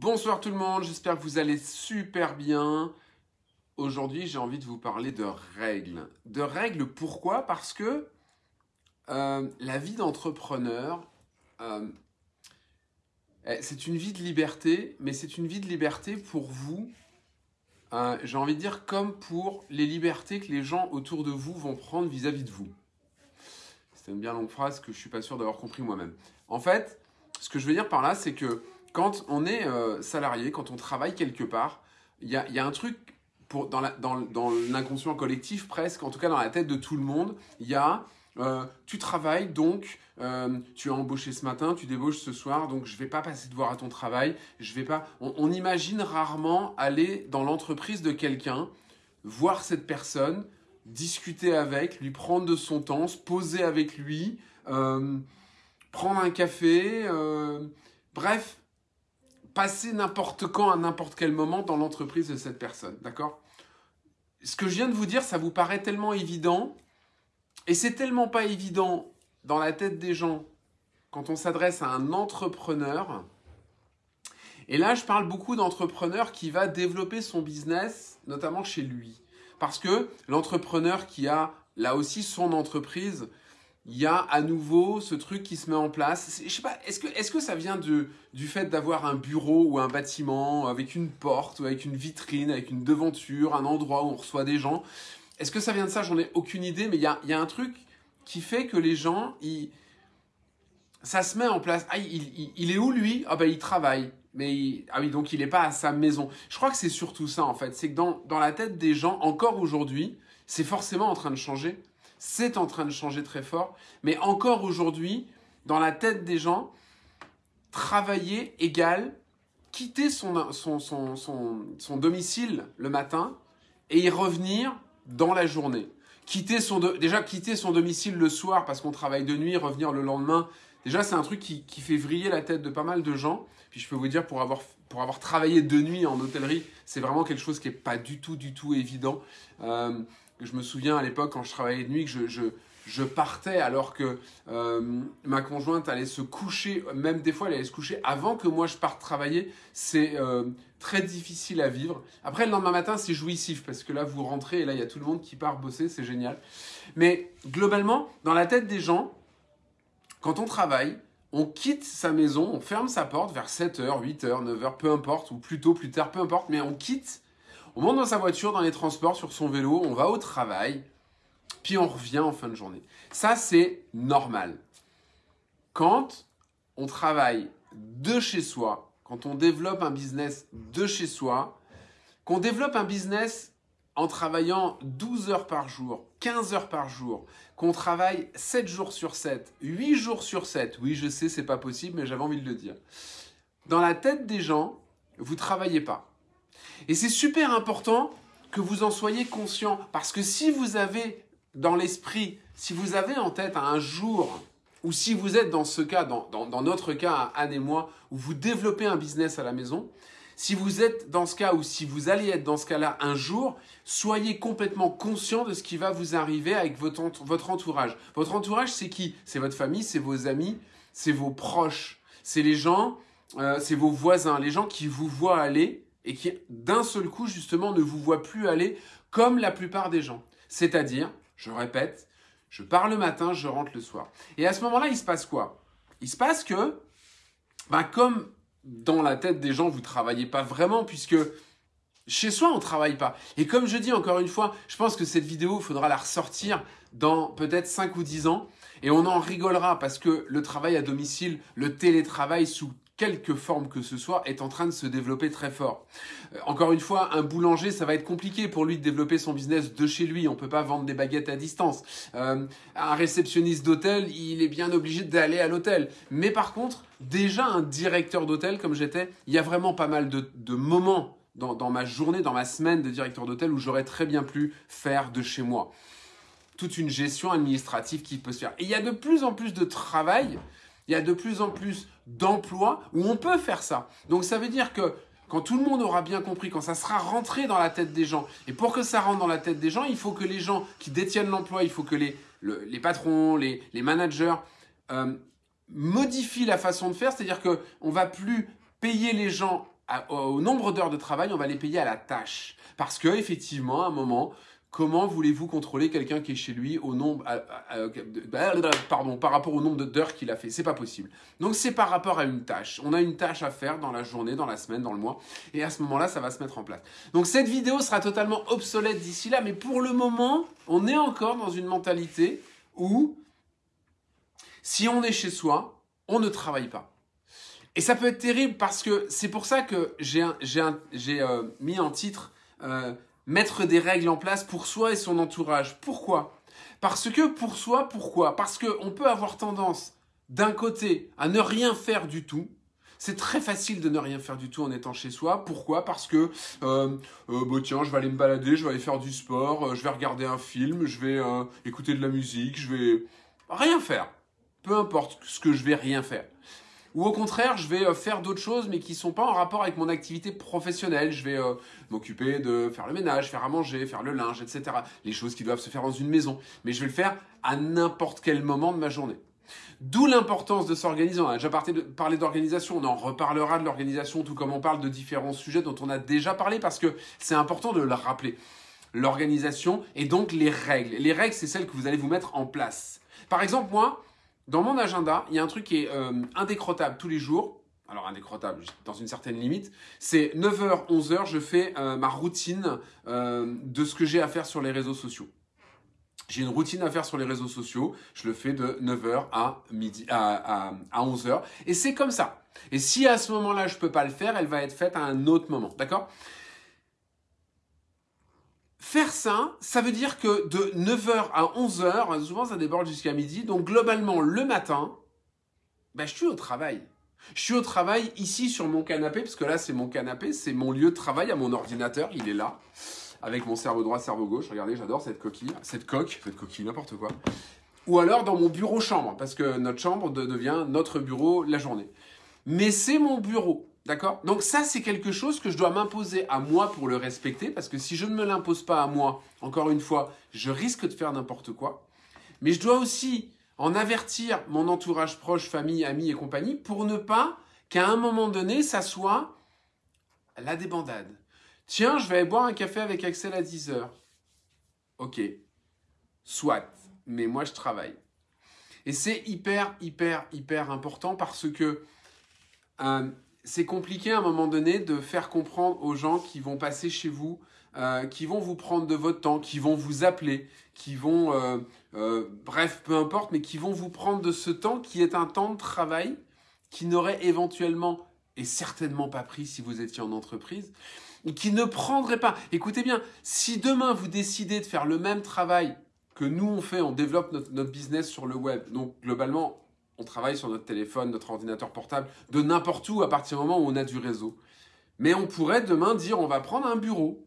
Bonsoir tout le monde, j'espère que vous allez super bien. Aujourd'hui, j'ai envie de vous parler de règles. De règles, pourquoi? Parce que euh, la vie d'entrepreneur, euh, eh, c'est une vie de liberté, mais c'est une vie de liberté pour vous. euh, j'ai envie de dire comme pour les libertés que les gens autour de vous vont prendre vis-à-vis de vous. C'est une bien longue phrase que je suis pas sûr d'avoir compris moi-même. En fait, ce que je veux dire par là, c'est que quand on est euh, salarié, quand on travaille quelque part, il y a, un truc dans, l'inconscient collectif presque, en tout cas dans la tête de tout le monde, il y a euh, tu travailles donc euh, tu as embauché ce matin, tu débauches ce soir, donc je vais pas passer de voir à ton travail, je vais pas. On, imagine rarement aller dans l'entreprise de quelqu'un, voir cette personne, discuter avec, lui prendre de son temps, se poser avec lui, prendre un café, bref, passer n'importe quand, à n'importe quel moment dans l'entreprise de cette personne, d'accord? Ce que je viens de vous dire, ça vous paraît tellement évident, et c'est tellement pas évident dans la tête des gens quand on s'adresse à un entrepreneur. Et là, je parle beaucoup d'entrepreneur qui va développer son business, notamment chez lui. Parce que l'entrepreneur qui a là aussi son entreprise, il y a à nouveau ce truc qui se met en place. Je sais pas, est-ce que, est que ça vient de, du fait d'avoir un bureau ou un bâtiment avec une porte ou avec une vitrine, avec une devanture, un endroit où on reçoit des gens? Est-ce que ça vient de ça? J'en ai aucune idée, mais il y a, y a un truc qui fait que les gens, ça se met en place. Ah, il, il- il est où lui? Ah ben il travaille. Mais il- ah oui, donc il n'est pas à sa maison. Je crois que c'est surtout ça en fait. C'est que dans, dans la tête des gens, encore aujourd'hui, c'est forcément en train de changer. C'est en train de changer très fort. Mais encore aujourd'hui, dans la tête des gens, travailler égale quitter son, son, son, son, domicile le matin et y revenir dans la journée. Quitter son déjà quitter son domicile le soir parce qu'on travaille de nuit, revenir le lendemain, déjà c'est un truc qui, qui fait vriller la tête de pas mal de gens. Puis je peux vous dire, pour avoir, pour avoir travaillé de nuit en hôtellerie, c'est vraiment quelque chose qui est pas du tout, du tout évident. Euh, je me souviens à l'époque quand je travaillais de nuit que je, partais alors que euh, ma conjointe allait se coucher, même des fois elle allait se coucher avant que moi je parte travailler. C'est euh, très difficile à vivre. Après le lendemain matin c'est jouissif parce que là vous rentrez et là il y a tout le monde qui part bosser, c'est génial. Mais globalement, dans la tête des gens, quand on travaille, on quitte sa maison, on ferme sa porte vers 7h, 8h, 9h, peu importe, ou plus tôt, plus tard, peu importe, mais on quitte, on monte dans sa voiture, dans les transports, sur son vélo, on va au travail, puis on revient en fin de journée. Ça, c'est normal. Quand on travaille de chez soi, quand on développe un business de chez soi, qu'on développe un business en travaillant 12 heures par jour, 15 heures par jour, qu'on travaille 7 jours sur 7, 8 jours sur 7, oui je sais c'est pas possible mais j'avais envie de le dire. Dans la tête des gens, vous travaillez pas. Et c'est super important que vous en soyez conscient parce que si vous avez dans l'esprit, si vous avez en tête un jour ou si vous êtes dans ce cas, dans, dans- notre cas, Anne et moi, où vous développez un business à la maison, si vous êtes dans ce cas ou si vous allez être dans ce cas-là un jour, soyez complètement conscient de ce qui va vous arriver avec votre, votre entourage. Votre entourage, c'est qui? C'est votre famille, c'est vos amis, c'est vos proches, c'est les gens, euh, c'est vos voisins, les gens qui vous voient aller et qui d'un seul coup justement ne vous voient plus aller comme la plupart des gens. C'est-à-dire, je répète, je pars le matin, je rentre le soir. Et à ce moment-là, il se passe quoi? Il se passe que, ben, comme dans la tête des gens, vous travaillez pas vraiment, puisque chez soi, on travaille pas. Et comme je dis encore une fois, je pense que cette vidéo, il faudra la ressortir dans peut-être 5 ou 10 ans, et on en rigolera, parce que le travail à domicile, le télétravail sous quelque forme que ce soit, est en train de se développer très fort. Euh, Encore une fois, un boulanger, ça va être compliqué pour lui de développer son business de chez lui. On peut pas vendre des baguettes à distance. Euh, un réceptionniste d'hôtel, il est bien obligé d'aller à l'hôtel. Mais par contre, déjà un directeur d'hôtel comme j'étais, il y a vraiment pas mal de, de moments dans, dans ma journée, dans ma semaine de directeur d'hôtel où j'aurais très bien pu faire de chez moi. Toute une gestion administrative qui peut se faire. Et il y a de plus en plus de travail, il y a de plus en plus d'emplois où on peut faire ça. Donc ça veut dire que quand tout le monde aura bien compris, quand ça sera rentré dans la tête des gens, et pour que ça rentre dans la tête des gens, il faut que les gens qui détiennent l'emploi, il faut que les, le- les patrons, les, les managers euh, modifient la façon de faire, c'est-à-dire qu'on ne va plus payer les gens au nombre d'heures de travail, on va les payer à la tâche. Parce que effectivement, à un moment, comment voulez-vous contrôler quelqu'un qui est chez lui au nombre, bah, pardon, par rapport au nombre d'heures qu'il a fait? C'est pas possible. Donc c'est par rapport à une tâche. On a une tâche à faire dans la journée, dans la semaine, dans le mois, et à ce moment-là, ça va se mettre en place. Donc cette vidéo sera totalement obsolète d'ici là, mais pour le moment, on est encore dans une mentalité où si on est chez soi, on ne travaille pas. Et ça peut être terrible parce que c'est pour ça que j'ai euh, mis en titre euh, mettre des règles en place pour soi et son entourage. Pourquoi? Parce que pour soi, pourquoi? Parce qu'on peut avoir tendance d'un côté à ne rien faire du tout. C'est très facile de ne rien faire du tout en étant chez soi. Pourquoi? Parce que, euh, bah, tiens, je vais aller me balader, je vais aller faire du sport, je vais regarder un film, je vais écouter de la musique, je vais rien faire. Peu importe ce que je vais rien faire. Ou au contraire, je vais euh, faire d'autres choses, mais qui ne sont pas en rapport avec mon activité professionnelle. Je vais euh, m'occuper de faire le ménage, faire à manger, faire le linge, etc. Les choses qui doivent se faire dans une maison. Mais je vais le faire à n'importe quel moment de ma journée. D'où l'importance de s'organiser. On a déjà parlé d'organisation, on en reparlera de l'organisation, tout comme on parle de différents sujets dont on a déjà parlé, parce que c'est important de le rappeler. L'organisation et donc les règles. Les règles, c'est celles que vous allez vous mettre en place. Par exemple, moi, dans mon agenda, il y a un truc qui est euh, tous les jours. Alors indécrottable dans une certaine limite. C'est 9h, 11h, je fais euh, ma routine euh, de ce que j'ai à faire sur les réseaux sociaux. J'ai une routine à faire sur les réseaux sociaux. Je le fais de 9h à, midi, à, à 11h. Et c'est comme ça. Et si à ce moment-là, je peux pas le faire, elle va être faite à un autre moment. D'accord? Faire ça, ça veut dire que de 9h à 11h, souvent ça déborde jusqu'à midi, donc globalement le matin, ben, je suis au travail. Je suis au travail ici sur mon canapé, parce que là c'est mon canapé, c'est mon lieu de travail à mon ordinateur, il est là, avec mon cerveau droit, cerveau gauche. Regardez, j'adore cette coquille, cette coque, cette coquille, n'importe quoi. Ou alors dans mon bureau chambre, parce que notre chambre devient notre bureau la journée. Mais c'est mon bureau. D'accord? Donc ça, c'est quelque chose que je dois m'imposer à moi pour le respecter, parce que si je ne me l'impose pas à moi, encore une fois, je risque de faire n'importe quoi. Mais je dois aussi en avertir mon entourage proche, famille, amis et compagnie, pour ne pas qu'à un moment donné, ça soit la débandade. Tiens, je vais aller boire un café avec Axel à 10h. Ok, soit, mais moi je travaille. Et c'est hyper, hyper, hyper important parce que... Euh, c'est compliqué à un moment donné de faire comprendre aux gens qui vont passer chez vous, euh, qui vont vous prendre de votre temps, qui vont vous appeler, qui vont, euh, euh, bref, peu importe, mais qui vont vous prendre de ce temps qui est un temps de travail qui n'aurait éventuellement et certainement pas pris si vous étiez en entreprise, et qui ne prendrait pas. Écoutez bien, si demain vous décidez de faire le même travail que nous on fait, on développe notre, notre business sur le web, donc globalement on travaille sur notre téléphone, notre ordinateur portable, de n'importe où à partir du moment où on a du réseau. Mais on pourrait demain dire on va prendre un bureau.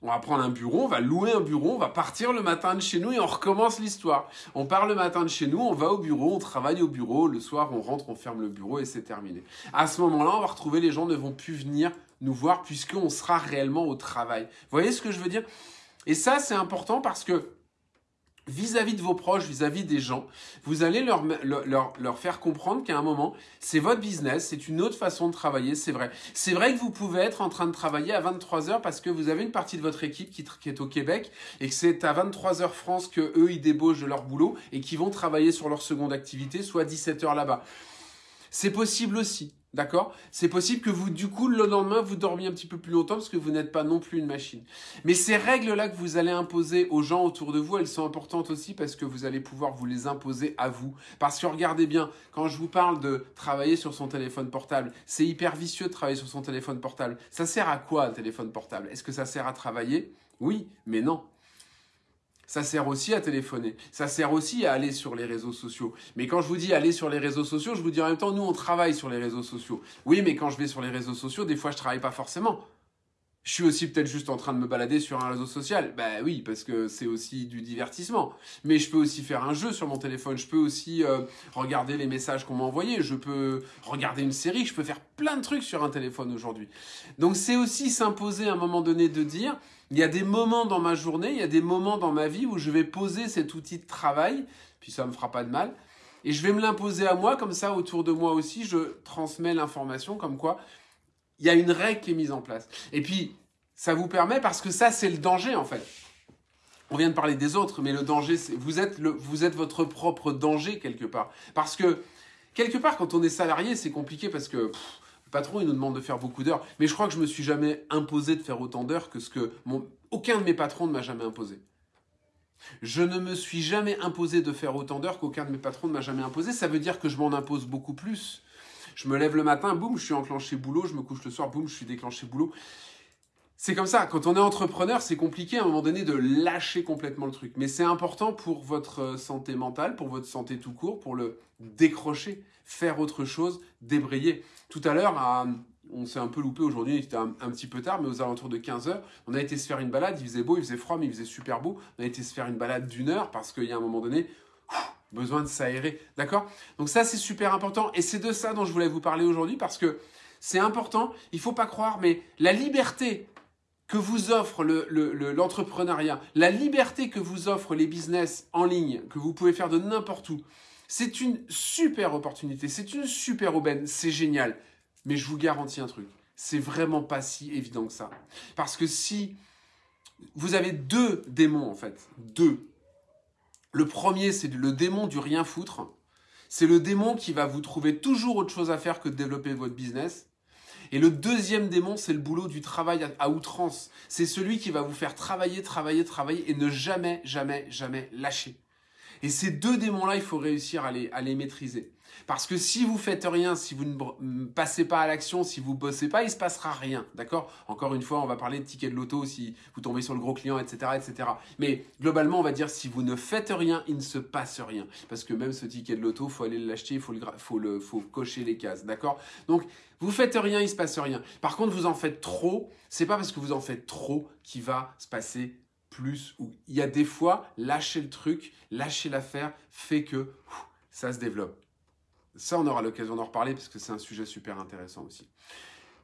On va prendre un bureau, on va louer un bureau, on va partir le matin de chez nous et on recommence l'histoire. On part le matin de chez nous, on va au bureau, on travaille au bureau, le soir on rentre, on ferme le bureau et c'est terminé. À ce moment-là, on va retrouver les gens ne vont plus venir nous voir puisqu'on sera réellement au travail. Vous voyez ce que je veux dire? Et ça, c'est important parce que vis-à-vis de vos proches, vis-à-vis des gens, vous allez leur, leur, leur faire comprendre qu'à un moment, c'est votre business, c'est une autre façon de travailler, c'est vrai. C'est vrai que vous pouvez être en train de travailler à 23 heures parce que vous avez une partie de votre équipe qui, qui est au Québec et que c'est à 23 heures France que eux, ils débauchent de leur boulot et qui vont travailler sur leur seconde activité, soit 17 heures là-bas. C'est possible aussi. D'accord? C'est possible que vous, du coup, le lendemain, vous dormiez un petit peu plus longtemps parce que vous n'êtes pas non plus une machine. Mais ces règles-là que vous allez imposer aux gens autour de vous, elles sont importantes aussi parce que vous allez pouvoir vous les imposer à vous. Parce que regardez bien, quand je vous parle de travailler sur son téléphone portable, c'est hyper vicieux de travailler sur son téléphone portable. Ça sert à quoi, un téléphone portable? Est-ce que ça sert à travailler? Oui, mais non. Ça sert aussi à téléphoner. Ça sert aussi à aller sur les réseaux sociaux. Mais quand je vous dis aller sur les réseaux sociaux, je vous dis en même temps, nous, on travaille sur les réseaux sociaux. Oui, mais quand je vais sur les réseaux sociaux, des fois, je travaille pas forcément. Je suis aussi peut-être juste en train de me balader sur un réseau social. Ben oui, parce que c'est aussi du divertissement. Mais je peux aussi faire un jeu sur mon téléphone. Je peux aussi euh, regarder les messages qu'on m'a envoyés. Je peux regarder une série. Je peux faire plein de trucs sur un téléphone aujourd'hui. Donc c'est aussi s'imposer à un moment donné de dire, il y a des moments dans ma journée, il y a des moments dans ma vie où je vais poser cet outil de travail, puis ça me fera pas de mal, et je vais me l'imposer à moi, comme ça autour de moi aussi, je transmets l'information comme quoi il y a une règle qui est mise en place. Et puis, ça vous permet, parce que ça, c'est le danger, en fait. On vient de parler des autres, mais le danger, c'est vous êtes, vous êtes votre propre danger quelque part. Parce que, quelque part, quand on est salarié, c'est compliqué parce que le patron, il nous demande de faire beaucoup d'heures. Mais je crois que je me suis jamais imposé de faire autant d'heures que ce que mon, aucun de mes patrons ne m'a jamais imposé. Je ne me suis jamais imposé de faire autant d'heures qu'aucun de mes patrons ne m'a jamais imposé. Ça veut dire que je m'en impose beaucoup plus. Je me lève le matin, boum, je suis enclenché boulot. Je me couche le soir, boum, je suis déclenché boulot. C'est comme ça. Quand on est entrepreneur, c'est compliqué à un moment donné de lâcher complètement le truc. Mais c'est important pour votre euh, santé mentale, pour votre santé tout court, pour le décrocher, faire autre chose, débrayer. Tout à l'heure, on s'est un peu loupé aujourd'hui, il était un, petit peu tard, mais aux alentours de 15 heures, on a été se faire une balade, il faisait beau, il faisait froid, mais il faisait super beau. On a été se faire une balade d'une heure parce qu'il y a un moment donné, besoin de s'aérer. D'accord? Donc ça, c'est super important. Et c'est de ça dont je voulais vous parler aujourd'hui parce que c'est important. Il ne faut pas croire, mais la liberté que vous offre l'entrepreneuriat, le, la liberté que vous offrent les business en ligne, que vous pouvez faire de n'importe où, c'est une super opportunité, c'est une super aubaine, c'est génial. Mais je vous garantis un truc, c'est vraiment pas si évident que ça. Parce que si vous avez deux démons en fait, deux. Le premier, c'est le démon du rien foutre. C'est le démon qui va vous trouver toujours autre chose à faire que de développer votre business. Et le deuxième démon, c'est le boulot du travail à outrance. C'est celui qui va vous faire travailler, travailler, travailler et ne jamais, jamais, jamais lâcher. Et ces deux démons-là, il faut réussir à les, à les maîtriser. Parce que si vous faites rien, si vous ne passez pas à l'action, si vous bossez pas, il se passera rien, d'accord? Encore une fois, on va parler de tickets de loto si vous tombez sur le gros client, etc., etc. Mais globalement, on va dire si vous ne faites rien, il ne se passe rien, parce que même ce ticket de loto, faut aller l'acheter, il faut cocher les cases, d'accord? Donc vous faites rien, il se passe rien. Par contre, vous en faites trop, c'est pas parce que vous en faites trop qu'il va se passer plus. Il y a des fois, lâcher le truc, lâcher l'affaire fait que ça se développe. Ça, on aura l'occasion d'en reparler parce que c'est un sujet super intéressant aussi.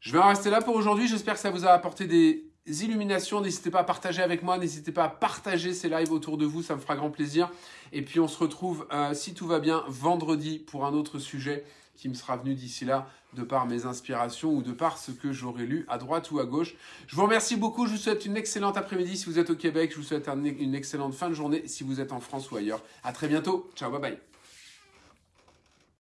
Je vais en rester là pour aujourd'hui. J'espère que ça vous a apporté des illuminations. N'hésitez pas à partager avec moi. N'hésitez pas à partager ces lives autour de vous. Ça me fera grand plaisir. Et puis, on se retrouve, euh, si tout va bien, vendredi pour un autre sujet qui me sera venu d'ici là de par mes inspirations ou de par ce que j'aurais lu à droite ou à gauche. Je vous remercie beaucoup, je vous souhaite une excellente après-midi si vous êtes au Québec, je vous souhaite une excellente fin de journée si vous êtes en France ou ailleurs. À très bientôt, ciao, bye bye.